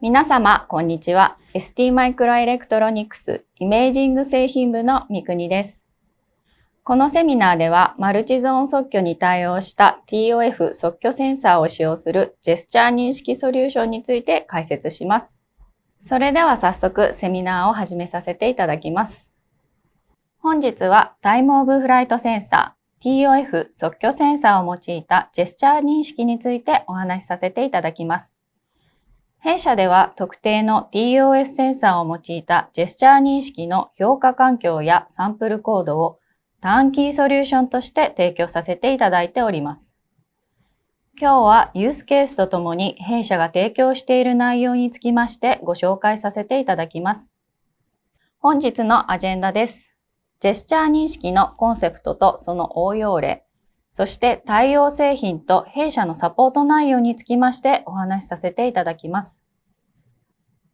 皆様、こんにちは。ST マイクロエレクトロニクスイメージング製品部の三国です。このセミナーでは、マルチゾーン測距に対応した TOF 即興センサーを使用するジェスチャー認識ソリューションについて解説します。それでは早速セミナーを始めさせていただきます。本日はタイムオブフライトセンサー TOF 即興センサーを用いたジェスチャー認識についてお話しさせていただきます。弊社では特定の TOF センサーを用いたジェスチャー認識の評価環境やサンプルコードをターンキーソリューションとして提供させていただいております。今日はユースケースとともに弊社が提供している内容につきましてご紹介させていただきます。本日のアジェンダです。ジェスチャー認識のコンセプトとその応用例、そして対応製品と弊社のサポート内容につきましてお話しさせていただきます。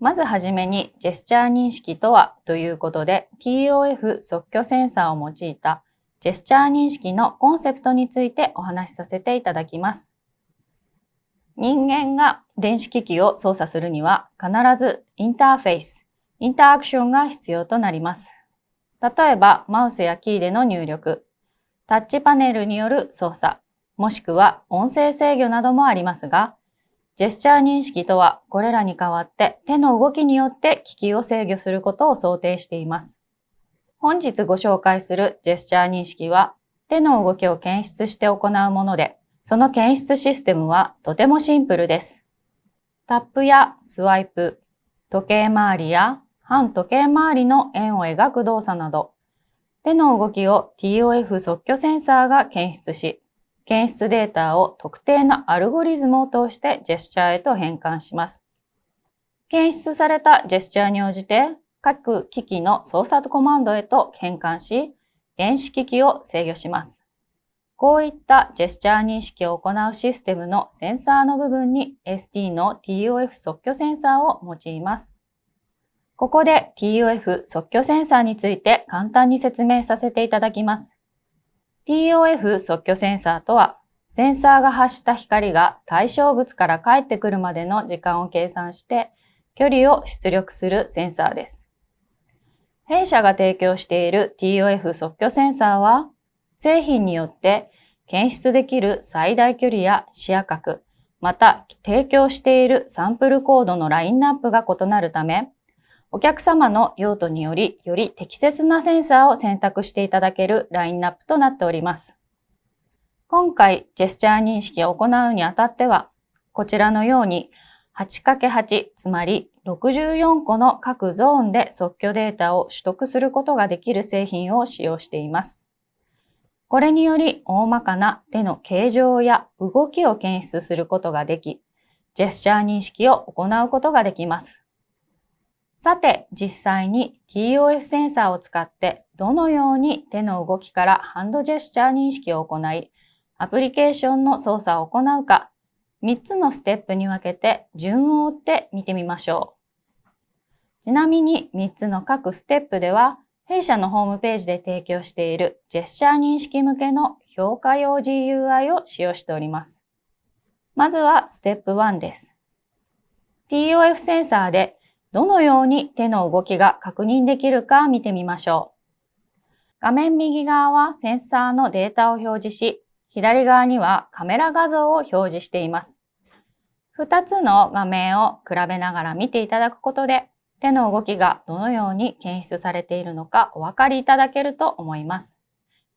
まずはじめに、ジェスチャー認識とはということで、TOF 即興センサーを用いたジェスチャー認識のコンセプトについてお話しさせていただきます。人間が電子機器を操作するには必ずインターフェース、インターアクションが必要となります。例えば、マウスやキーでの入力、タッチパネルによる操作、もしくは音声制御などもありますが、ジェスチャー認識とは、これらに代わって手の動きによって機器を制御することを想定しています。本日ご紹介するジェスチャー認識は、手の動きを検出して行うもので、その検出システムはとてもシンプルです。タップやスワイプ、時計回りや反時計回りの円を描く動作など、手の動きを TOF 即興センサーが検出し、検出データを特定のアルゴリズムを通してジェスチャーへと変換します。検出されたジェスチャーに応じて各機器の操作コマンドへと変換し、電子機器を制御します。こういったジェスチャー認識を行うシステムのセンサーの部分に ST の TOF 即興センサーを用います。ここで TOF 即興センサーについて簡単に説明させていただきます。TOF 即興センサーとは、センサーが発した光が対象物から帰ってくるまでの時間を計算して距離を出力するセンサーです。弊社が提供している TOF 即興センサーは、製品によって検出できる最大距離や視野角、また提供しているサンプルコードのラインナップが異なるため、お客様の用途により、より適切なセンサーを選択していただけるラインナップとなっております。今回、ジェスチャー認識を行うにあたっては、こちらのように 8×8、つまり64個の各ゾーンで即興データを取得することができる製品を使用しています。これにより大まかな手の形状や動きを検出することができ、ジェスチャー認識を行うことができます。さて、実際に TOF センサーを使ってどのように手の動きからハンドジェスチャー認識を行い、アプリケーションの操作を行うか、3つのステップに分けて順を追って見てみましょう。ちなみに3つの各ステップでは、弊社のホームページで提供しているジェスチャー認識向けの評価用 GUI を使用しております。まずはステップ1です。TOF センサーでどのように手の動きが確認できるか見てみましょう。画面右側はセンサーのデータを表示し、左側にはカメラ画像を表示しています。2つの画面を比べながら見ていただくことで、手の動きがどのように検出されているのかお分かりいただけると思います。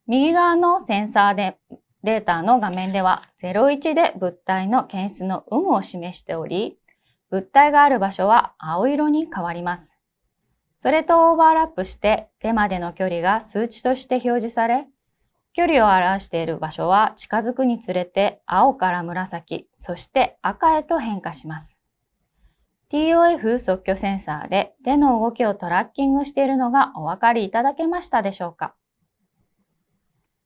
右側のセンサーでデータの画面では01で物体の検出の有無を示しており、物体がある場所は青色に変わります。それとオーバーラップして手までの距離が数値として表示され、距離を表している場所は近づくにつれて青から紫、そして赤へと変化します。TOF 即興センサーで手の動きをトラッキングしているのがお分かりいただけましたでしょうか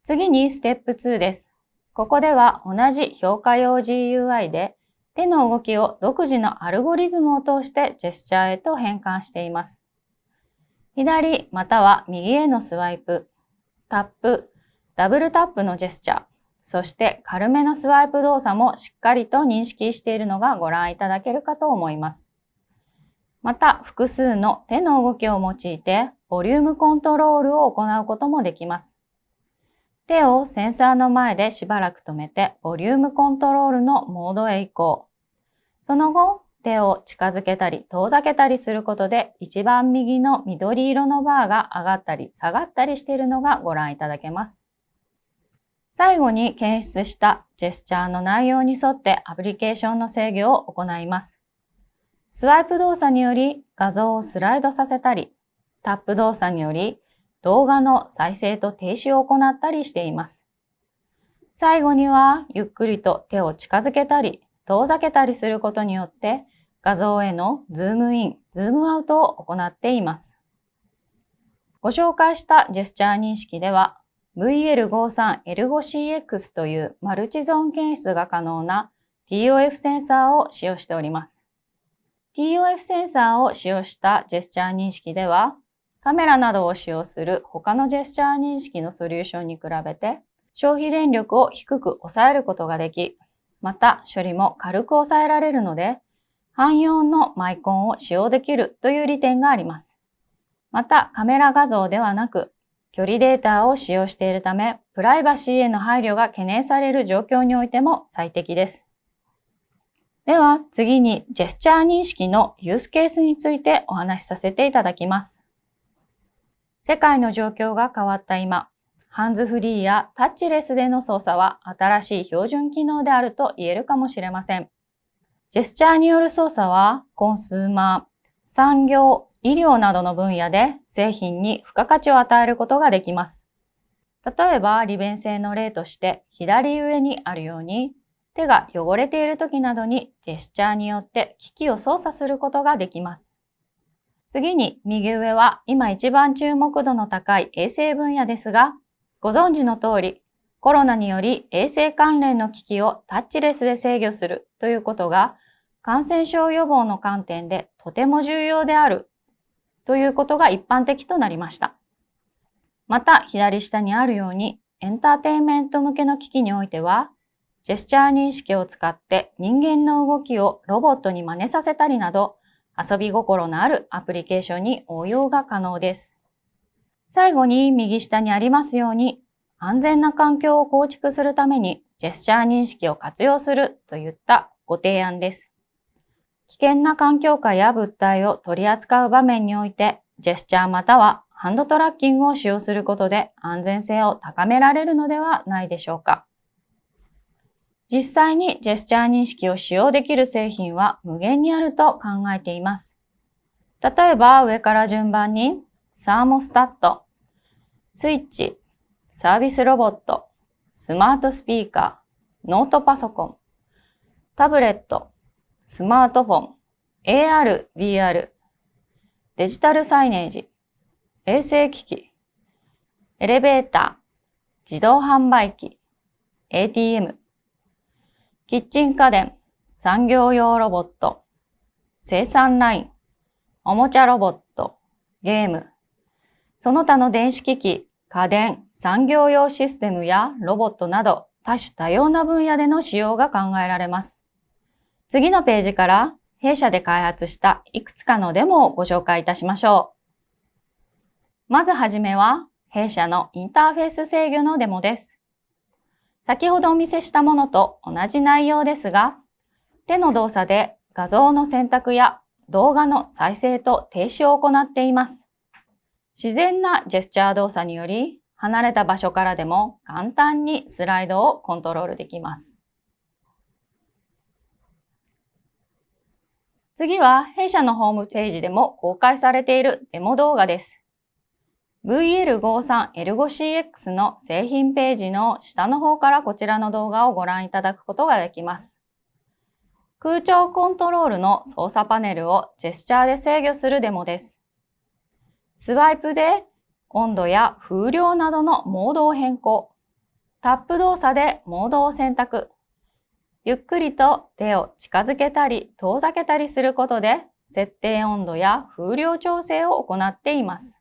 次にステップ2です。ここでは同じ評価用 GUI で手の動きを独自のアルゴリズムを通してジェスチャーへと変換しています。左または右へのスワイプ、タップ、ダブルタップのジェスチャー、そして軽めのスワイプ動作もしっかりと認識しているのがご覧いただけるかと思います。また、複数の手の動きを用いて、ボリュームコントロールを行うこともできます。手をセンサーの前でしばらく止めて、ボリュームコントロールのモードへ移行。その後、手を近づけたり遠ざけたりすることで、一番右の緑色のバーが上がったり下がったりしているのがご覧いただけます。最後に検出したジェスチャーの内容に沿ってアプリケーションの制御を行います。スワイプ動作により画像をスライドさせたり、タップ動作により動画の再生と停止を行ったりしています。最後にはゆっくりと手を近づけたり遠ざけたりすることによって画像へのズームイン、ズームアウトを行っています。ご紹介したジェスチャー認識では VL53L5CX というマルチゾーン検出が可能な TOF センサーを使用しております。TOF センサーを使用したジェスチャー認識では、カメラなどを使用する他のジェスチャー認識のソリューションに比べて、消費電力を低く抑えることができ、また処理も軽く抑えられるので、汎用のマイコンを使用できるという利点があります。またカメラ画像ではなく距離データを使用しているため、プライバシーへの配慮が懸念される状況においても最適です。では次にジェスチャー認識のユースケースについてお話しさせていただきます。世界の状況が変わった今、ハンズフリーやタッチレスでの操作は新しい標準機能であると言えるかもしれません。ジェスチャーによる操作はコンスーマー、産業、医療などの分野で製品に付加価値を与えることができます。例えば利便性の例として左上にあるように手が汚れている時などにジェスチャーによって機器を操作することができます。次に右上は今一番注目度の高い衛生分野ですが、ご存知の通りコロナにより衛生関連の機器をタッチレスで制御するということが感染症予防の観点でとても重要であるということが一般的となりました。また、左下にあるように、エンターテインメント向けの機器においては、ジェスチャー認識を使って人間の動きをロボットに真似させたりなど、遊び心のあるアプリケーションに応用が可能です。最後に右下にありますように、安全な環境を構築するためにジェスチャー認識を活用するといったご提案です。危険な環境下や物体を取り扱う場面において、ジェスチャーまたはハンドトラッキングを使用することで安全性を高められるのではないでしょうか。実際にジェスチャー認識を使用できる製品は無限にあると考えています。例えば上から順番にサーモスタット、スイッチ、サービスロボット、スマートスピーカー、ノートパソコン、タブレット、スマートフォン、AR、VR、デジタルサイネージ、衛生機器、エレベーター、自動販売機、ATM、キッチン家電、産業用ロボット、生産ライン、おもちゃロボット、ゲーム、その他の電子機器、家電、産業用システムやロボットなど多種多様な分野での使用が考えられます。次のページから弊社で開発したいくつかのデモをご紹介いたしましょう。まずはじめは弊社のインターフェース制御のデモです。先ほどお見せしたものと同じ内容ですが、手の動作で画像の選択や動画の再生と停止を行っています。自然なジェスチャー動作により、離れた場所からでも簡単にスライドをコントロールできます。次は弊社のホームページでも公開されているデモ動画です。VL53L5CX の製品ページの下の方からこちらの動画をご覧いただくことができます。空調コントロールの操作パネルをジェスチャーで制御するデモです。スワイプで温度や風量などのモードを変更。タップ動作でモードを選択。ゆっくりと手を近づけたり遠ざけたりすることで設定温度や風量調整を行っています。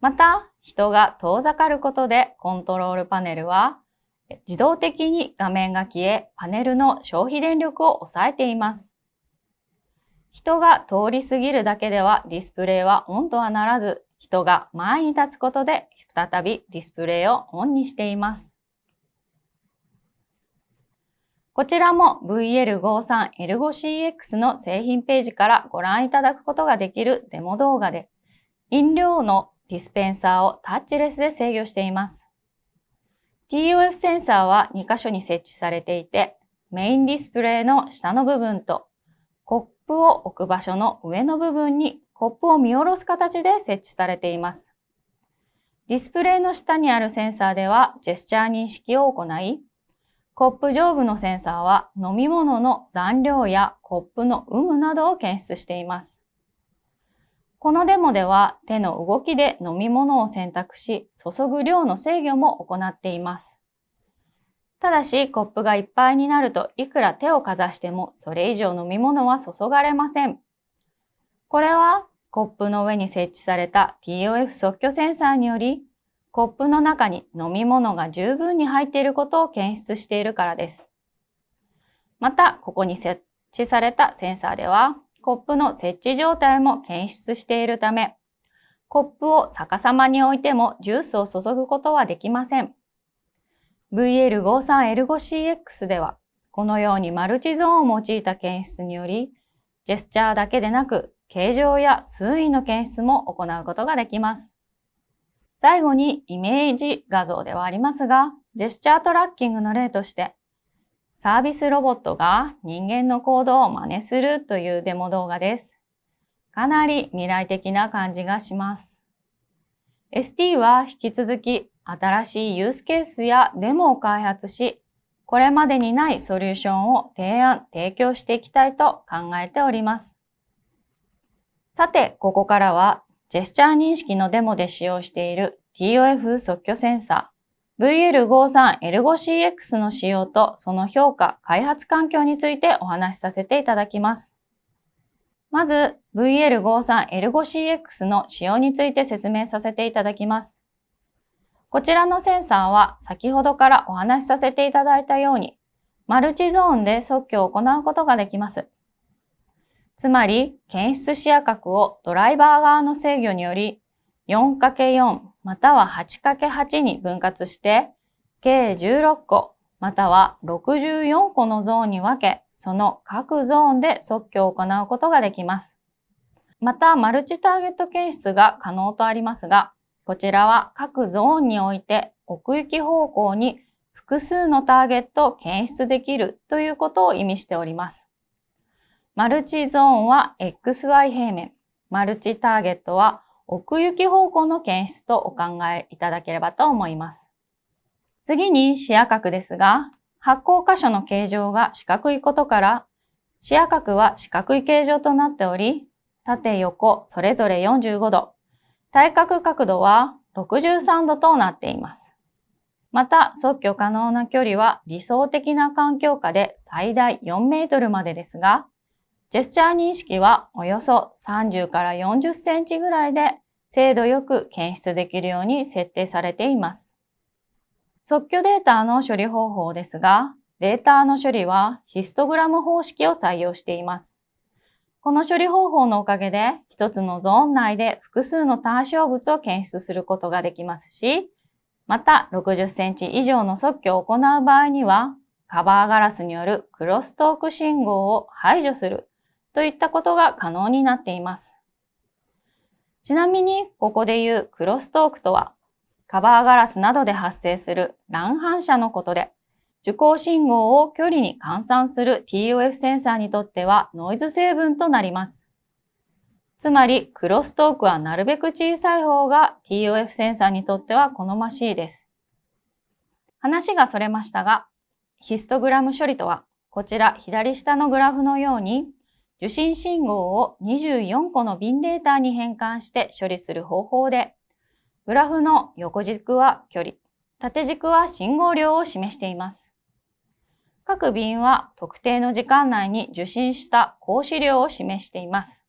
また、人が遠ざかることでコントロールパネルは自動的に画面が消え、パネルの消費電力を抑えています。人が通り過ぎるだけではディスプレイはオンとはならず、人が前に立つことで再びディスプレイをオンにしています。こちらも VL53L5CX の製品ページからご覧いただくことができるデモ動画で、飲料のディスペンサーをタッチレスで制御しています。TOF センサーは2箇所に設置されていて、メインディスプレイの下の部分とコップを置く場所の上の部分にコップを見下ろす形で設置されています。ディスプレイの下にあるセンサーではジェスチャー認識を行い、コップ上部のセンサーは飲み物の残量やコップの有無などを検出しています。このデモでは手の動きで飲み物を選択し、注ぐ量の制御も行っています。ただし、コップがいっぱいになるといくら手をかざしてもそれ以上飲み物は注がれません。これはコップの上に設置された TOF 即興センサーにより、コップの中に飲み物が十分に入っていることを検出しているからです。また、ここに設置されたセンサーでは、コップの設置状態も検出しているため、コップを逆さまに置いてもジュースを注ぐことはできません。VL53L5CX では、このようにマルチゾーンを用いた検出により、ジェスチャーだけでなく、形状や数位の検出も行うことができます。最後にイメージ画像ではありますが、ジェスチャートラッキングの例として、サービスロボットが人間の行動を真似するというデモ動画です。かなり未来的な感じがします。ST は引き続き新しいユースケースやデモを開発し、これまでにないソリューションを提案、提供していきたいと考えております。さて、ここからはジェスチャー認識のデモで使用している TOF 即興センサー VL53L5CX の使用とその評価、開発環境についてお話しさせていただきます。まず VL53L5CX の使用について説明させていただきます。こちらのセンサーは先ほどからお話しさせていただいたように、マルチゾーンで即興を行うことができます。つまり、検出視野角をドライバー側の制御により 4×4 または 8×8 に分割して、計16個、または64個のゾーンに分け、その各ゾーンで即興を行うことができます。また、マルチターゲット検出が可能とありますが、こちらは各ゾーンにおいて奥行き方向に複数のターゲットを検出できるということを意味しております。マルチゾーンは XY 平面、マルチターゲットは奥行き方向の検出とお考えいただければと思います。次に視野角ですが、発光箇所の形状が四角いことから、視野角は四角い形状となっており、縦横それぞれ45度、対角角度は63度となっています。また、即興可能な距離は理想的な環境下で最大4メートルまでですが、ジェスチャー認識はおよそ30から40センチぐらいで精度よく検出できるように設定されています。即興データの処理方法ですが、データの処理はヒストグラム方式を採用しています。この処理方法のおかげで、一つのゾーン内で複数の単小物を検出することができますし、また60センチ以上の即興を行う場合には、カバーガラスによるクロストーク信号を排除するといったことが可能になっています。ちなみに、ここで言うクロストークとは、カバーガラスなどで発生する乱反射のことで、受光信号を距離に換算する TOF センサーにとってはノイズ成分となります。つまり、クロストークはなるべく小さい方が TOF センサーにとっては好ましいです。話がそれましたが、ヒストグラム処理とは、こちら左下のグラフのように、受信信号を24個のビンデータに変換して処理する方法で、グラフの横軸は距離、縦軸は信号量を示しています。各便は特定の時間内に受信した格子量を示しています。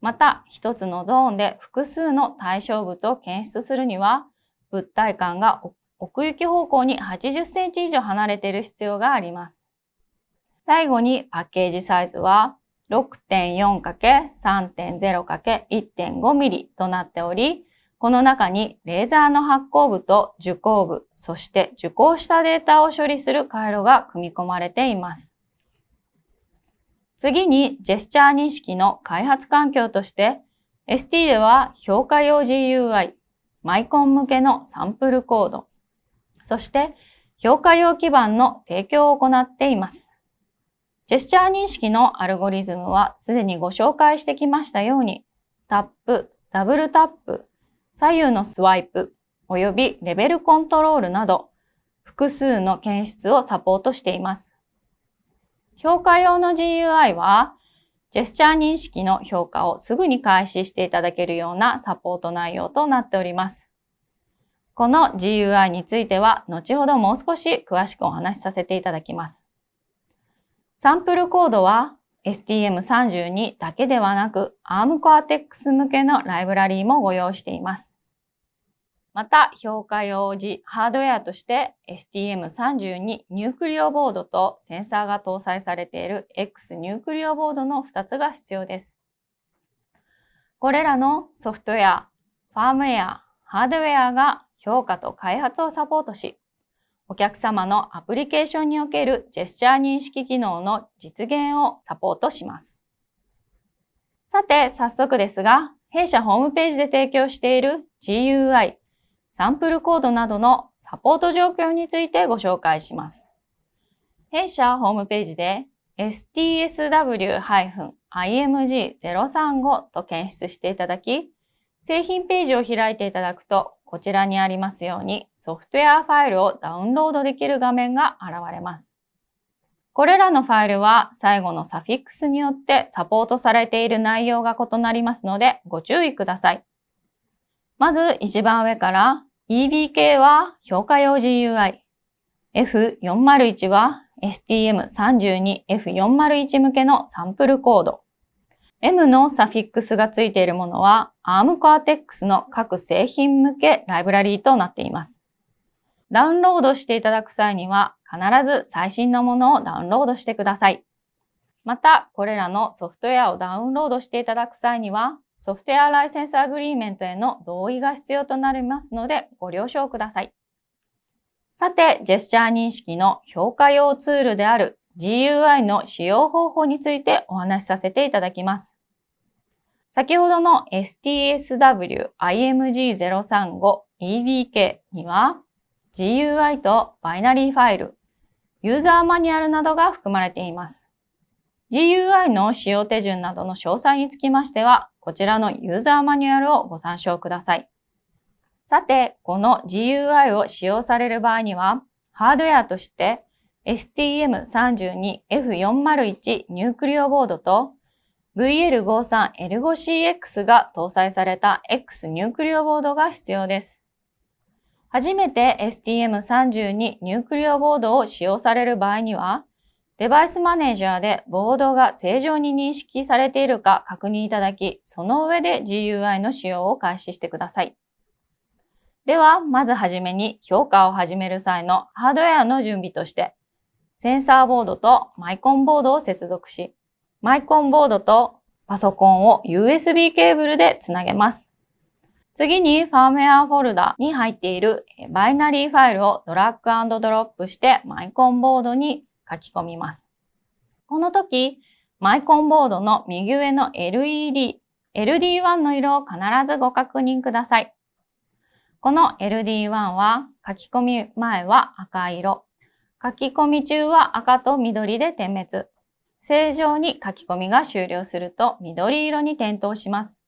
また、一つのゾーンで複数の対象物を検出するには、物体間が奥行き方向に80センチ以上離れている必要があります。最後にパッケージサイズは 6.4×3.0×1.5mm となっており、この中にレーザーの発光部と受光部、そして受光したデータを処理する回路が組み込まれています。次にジェスチャー認識の開発環境として ST では評価用 GUI、マイコン向けのサンプルコード、そして評価用基盤の提供を行っています。ジェスチャー認識のアルゴリズムはすでにご紹介してきましたように、タップ、ダブルタップ、左右のスワイプ、およびレベルコントロールなど、複数の検出をサポートしています。評価用の GUI は、ジェスチャー認識の評価をすぐに開始していただけるようなサポート内容となっております。この GUI については、後ほどもう少し詳しくお話しさせていただきます。サンプルコードは STM32 だけではなく ARM Cortex 向けのライブラリーもご用意しています。また、評価用時ハードウェアとして STM32 ニュークリオボードとセンサーが搭載されている X ニュークリオボードの2つが必要です。これらのソフトウェア、ファームウェア、ハードウェアが評価と開発をサポートし、お客様のアプリケーションにおけるジェスチャー認識機能の実現をサポートします。さて、早速ですが、弊社ホームページで提供している GUI、サンプルコードなどのサポート状況についてご紹介します。弊社ホームページで STSW-IMG035 と検出していただき、製品ページを開いていただくと、こちらにありますようにソフトウェアファイルをダウンロードできる画面が現れます。これらのファイルは最後のサフィックスによってサポートされている内容が異なりますのでご注意ください。まず一番上から EBK は評価用 GUI、F401 は STM32F401 向けのサンプルコード、M のサフィックスがついているものは ARM Cortex の各製品向けライブラリーとなっています。ダウンロードしていただく際には必ず最新のものをダウンロードしてください。また、これらのソフトウェアをダウンロードしていただく際には、ソフトウェアライセンスアグリーメントへの同意が必要となりますので、ご了承ください。さて、ジェスチャー認識の評価用ツールである GUI の使用方法についてお話しさせていただきます。先ほどの STSW-IMG035EBK には GUI とバイナリーファイル、ユーザーマニュアルなどが含まれています。GUI の使用手順などの詳細につきましては、こちらのユーザーマニュアルをご参照ください。さて、この GUI を使用される場合には、ハードウェアとして STM32F401 ニュークリオボードと VL53L5CX が搭載された X ニュークリオボードが必要です。初めて STM32 ニュークリオボードを使用される場合には、デバイスマネージャーでボードが正常に認識されているか確認いただき、その上で GUI の使用を開始してください。では、まずはじめに評価を始める際のハードウェアの準備として、センサーボードとマイコンボードを接続し、マイコンボードとパソコンを USB ケーブルでつなげます。次にファームウェアフォルダに入っているバイナリーファイルをドラッグドロップしてマイコンボードに書き込みます。この時、マイコンボードの右上の LED、LD1 の色を必ずご確認ください。この LD1 は書き込み前は赤色、書き込み中は赤と緑で点滅。正常に書き込みが終了すると緑色に点灯します。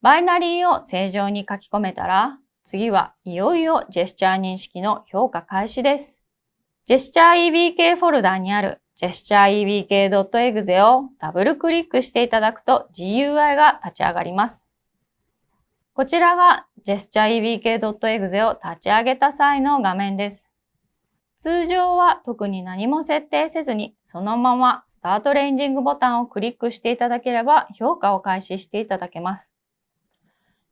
バイナリーを正常に書き込めたら、次はいよいよジェスチャー認識の評価開始です。ジェスチャー EBK フォルダにあるジェスチャー EBK.exe をダブルクリックしていただくと GUI が立ち上がります。こちらがジェスチャー EBK.exe を立ち上げた際の画面です。通常は特に何も設定せずに、そのままスタートレンジングボタンをクリックしていただければ評価を開始していただけます。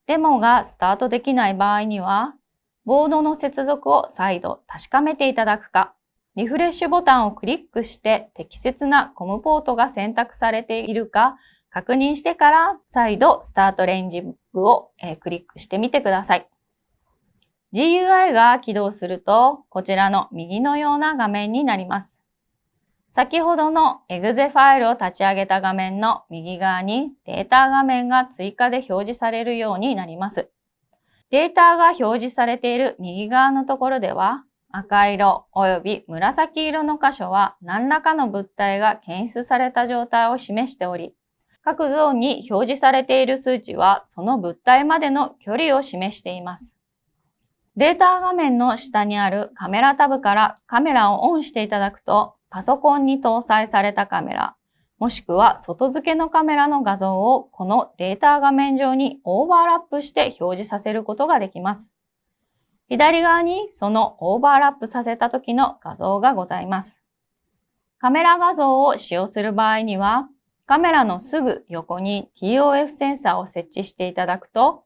デモがスタートできない場合には、ボードの接続を再度確かめていただくか、リフレッシュボタンをクリックして適切なコムポートが選択されているか確認してから再度スタートレンジ部を、クリックしてみてください。GUI が起動するとこちらの右のような画面になります。先ほどの exe ファイルを立ち上げた画面の右側にデータ画面が追加で表示されるようになります。データが表示されている右側のところでは、赤色及び紫色の箇所は何らかの物体が検出された状態を示しており、各ゾーンに表示されている数値はその物体までの距離を示しています。データ画面の下にあるカメラタブからカメラをオンしていただくと、パソコンに搭載されたカメラ、もしくは外付けのカメラの画像をこのデータ画面上にオーバーラップして表示させることができます。左側にそのオーバーラップさせた時の画像がございます。カメラ画像を使用する場合には、カメラのすぐ横に TOF センサーを設置していただくと、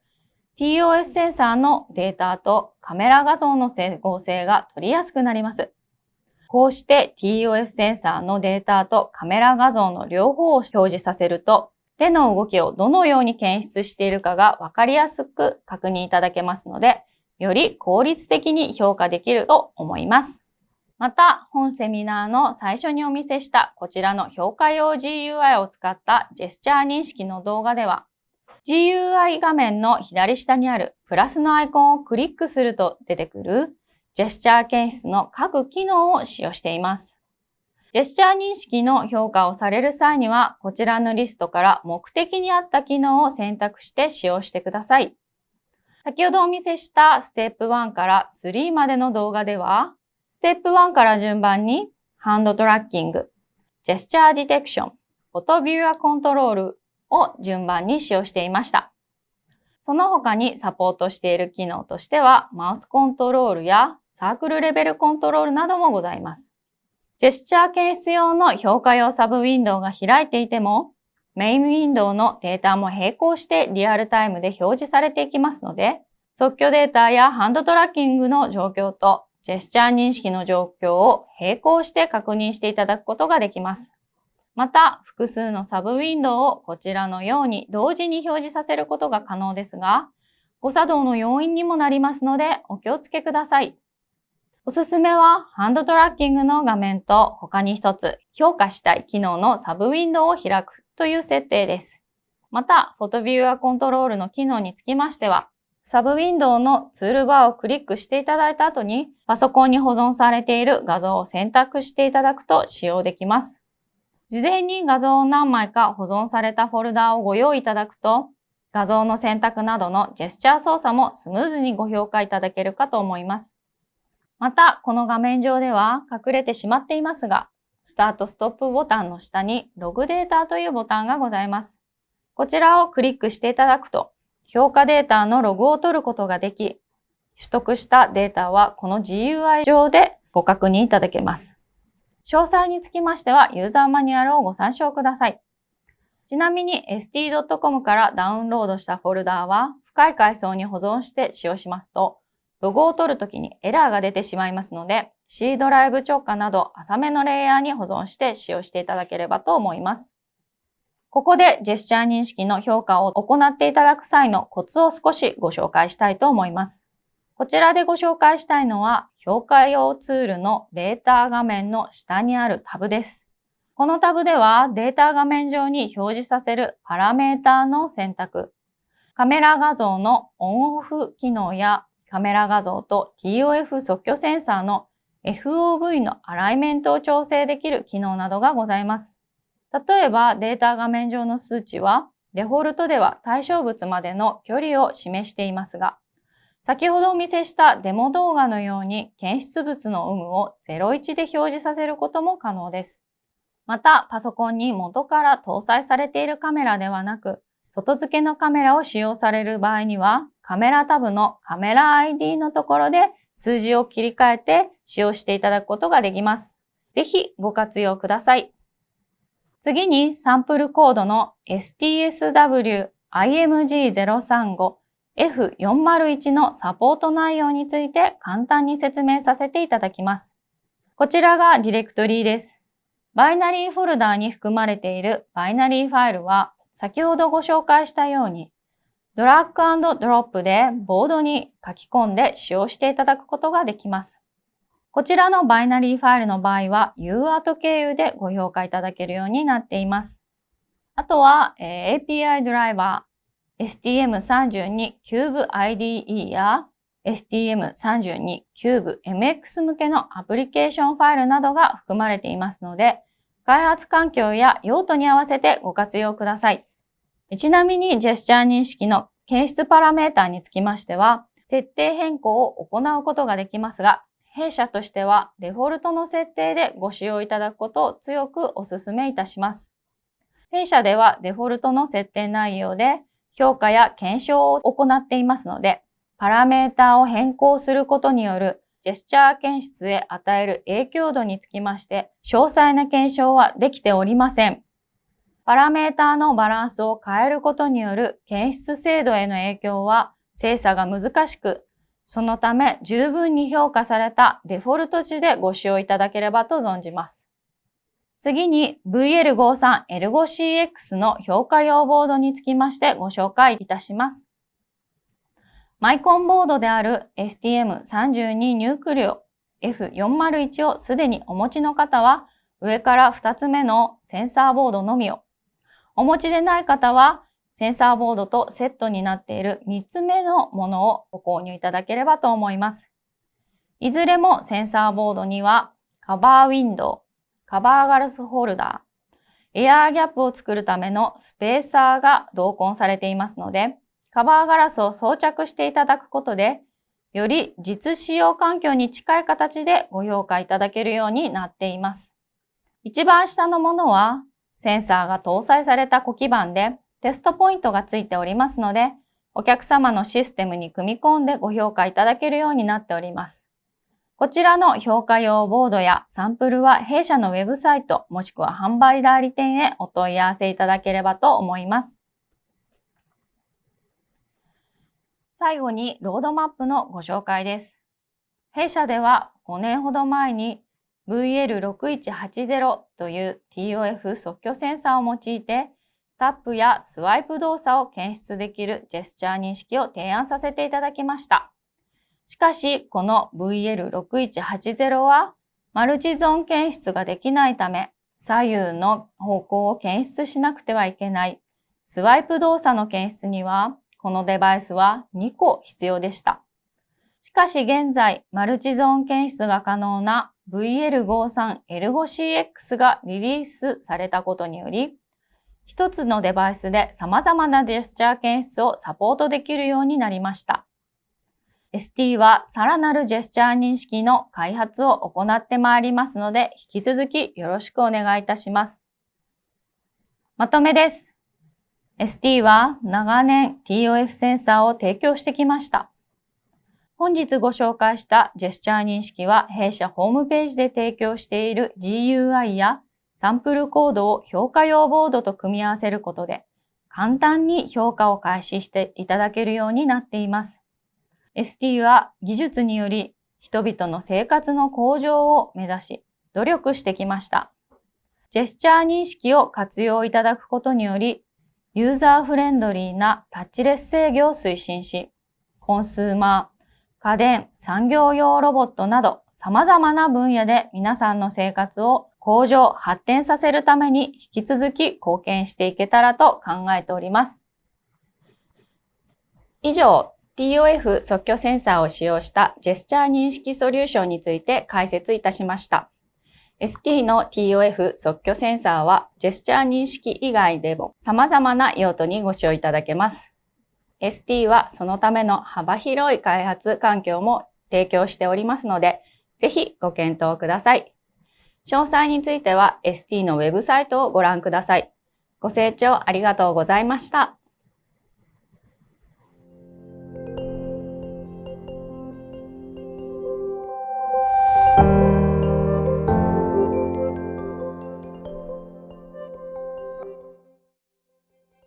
TOF センサーのデータとカメラ画像の整合性が取りやすくなります。こうして TOF センサーのデータとカメラ画像の両方を表示させると、手の動きをどのように検出しているかがわかりやすく確認いただけますので、より効率的に評価できると思います。また、本セミナーの最初にお見せしたこちらの評価用 GUI を使ったジェスチャー認識の動画では、GUI 画面の左下にあるプラスのアイコンをクリックすると出てくるジェスチャー検出の各機能を使用しています。ジェスチャー認識の評価をされる際には、こちらのリストから目的に合った機能を選択して使用してください。先ほどお見せしたステップ1から3までの動画では、ステップ1から順番にハンドトラッキング、ジェスチャーディテクション、フォトビューアコントロールを順番に使用していました。その他にサポートしている機能としては、マウスコントロールやサークルレベルコントロールなどもございます。ジェスチャー検出用の評価用サブウィンドウが開いていても、メインウィンドウのデータも並行してリアルタイムで表示されていきますので、即興データやハンドトラッキングの状況とジェスチャー認識の状況を並行して確認していただくことができます。また、複数のサブウィンドウをこちらのように同時に表示させることが可能ですが、誤作動の要因にもなりますのでお気をつけください。おすすめはハンドトラッキングの画面と他に一つ評価したい機能のサブウィンドウを開くという設定です。また、フォトビューアコントロールの機能につきましては、サブウィンドウのツールバーをクリックしていただいた後に、パソコンに保存されている画像を選択していただくと使用できます。事前に画像を何枚か保存されたフォルダをご用意いただくと、画像の選択などのジェスチャー操作もスムーズにご評価いただけるかと思います。また、この画面上では隠れてしまっていますが、スタートストップボタンの下にログデータというボタンがございます。こちらをクリックしていただくと、評価データのログを取ることができ、取得したデータはこの GUI 上でご確認いただけます。詳細につきましてはユーザーマニュアルをご参照ください。ちなみに st.com からダウンロードしたフォルダーは深い階層に保存して使用しますと、ロゴを取るときにエラーが出てしまいますので、C ドライブ直下など浅めのレイヤーに保存して使用していただければと思います。ここでジェスチャー認識の評価を行っていただく際のコツを少しご紹介したいと思います。こちらでご紹介したいのは、評価用ツールのデータ画面の下にあるタブです。このタブではデータ画面上に表示させるパラメータの選択、カメラ画像のオンオフ機能やカメラ画像と TOF 即興センサーの FOV のアライメントを調整できる機能などがございます。例えばデータ画面上の数値はデフォルトでは対象物までの距離を示していますが、先ほどお見せしたデモ動画のように検出物の有無を01で表示させることも可能です。また、パソコンに元から搭載されているカメラではなく、外付けのカメラを使用される場合には、カメラタブのカメラ ID のところで数字を切り替えて使用していただくことができます。ぜひご活用ください。次にサンプルコードの STSW IMG035 F401 のサポート内容について簡単に説明させていただきます。こちらがディレクトリーです。バイナリーフォルダーに含まれているバイナリーファイルは先ほどご紹介したようにドラッグドロップでボードに書き込んで使用していただくことができます。こちらのバイナリーファイルの場合は UART 経由でご評価いただけるようになっています。あとは、API ドライバー STM32 Cube IDE や STM32 Cube MX 向けのアプリケーションファイルなどが含まれていますので、開発環境や用途に合わせてご活用ください。ちなみにジェスチャー認識の検出パラメータにつきましては、設定変更を行うことができますが、弊社としてはデフォルトの設定でご使用いただくことを強くお勧めいたします。弊社ではデフォルトの設定内容で評価や検証を行っていますので、パラメータを変更することによるジェスチャー検出へ与える影響度につきまして、詳細な検証はできておりません。パラメータのバランスを変えることによる検出精度への影響は精査が難しく、そのため十分に評価されたデフォルト値でご使用いただければと存じます。次に VL53L5CX の評価用ボードにつきましてご紹介いたします。マイコンボードである STM32 ニュークリオ F401 をすでにお持ちの方は上から2つ目のセンサーボードのみをお持ちでない方は、センサーボードとセットになっている3つ目のものをご購入いただければと思います。いずれもセンサーボードには、カバーウィンドウ、カバーガラスホルダー、エアーギャップを作るためのスペーサーが同梱されていますので、カバーガラスを装着していただくことで、より実使用環境に近い形でご評価いただけるようになっています。一番下のものはセンサーが搭載された子基板でテストポイントがついておりますので、お客様のシステムに組み込んでご評価いただけるようになっております。こちらの評価用ボードやサンプルは弊社のウェブサイトもしくは販売代理店へお問い合わせいただければと思います。最後にロードマップのご紹介です。弊社では5年ほど前に VL6180 という TOF 即興センサーを用いてタップやスワイプ動作を検出できるジェスチャー認識を提案させていただきました。しかし、この VL6180 はマルチゾーン検出ができないため、左右の方向を検出しなくてはいけないスワイプ動作の検出には、このデバイスは2個必要でした。しかし現在、マルチゾーン検出が可能な VL53L5CX がリリースされたことにより、一つのデバイスで様々なジェスチャー検出をサポートできるようになりました。ST はさらなるジェスチャー認識の開発を行ってまいりますので、引き続きよろしくお願いいたします。まとめです。ST は長年 TOF センサーを提供してきました。本日ご紹介したジェスチャー認識は弊社ホームページで提供している GUI やサンプルコードを評価用ボードと組み合わせることで簡単に評価を開始していただけるようになっています。ST は技術により人々の生活の向上を目指し努力してきました。ジェスチャー認識を活用いただくことによりユーザーフレンドリーなタッチレス制御を推進し、コンスーマー、家電、産業用ロボットなど様々な分野で皆さんの生活を向上、発展させるために引き続き貢献していけたらと考えております。以上、TOF 即興センサーを使用したジェスチャー認識ソリューションについて解説いたしました。ST の TOF 即興センサーはジェスチャー認識以外でも様々な用途にご使用いただけます。ST はそのための幅広い開発環境も提供しておりますので、ぜひご検討ください。詳細については ST のウェブサイトをご覧ください。ご清聴ありがとうございました。